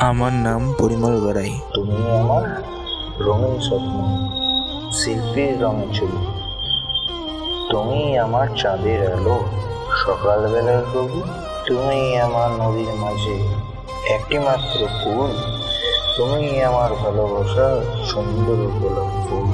আমার নাম পরিমল গড়াই। তুমি আমার রঙিন স্বপ্ন, শিল্পীর রঙে ছবি। তুমি আমার চাঁদের আলো, সকালবেলার কবি তুমি আমার নদীর মাঝে একটি মাত্র ফুল। তুমি আমার ভালোবাসা সুন্দর উপলব্ধ।